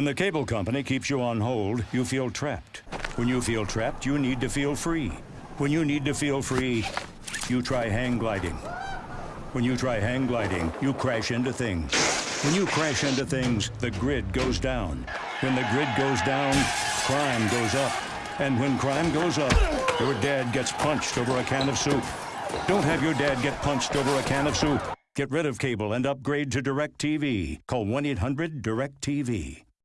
When the cable company keeps you on hold, you feel trapped. When you feel trapped, you need to feel free. When you need to feel free, you try hang gliding. When you try hang gliding, you crash into things. When you crash into things, the grid goes down. When the grid goes down, crime goes up. And when crime goes up, your dad gets punched over a can of soup. Don't have your dad get punched over a can of soup. Get rid of cable and upgrade to DirecTV. Call 1-800-DirecTV.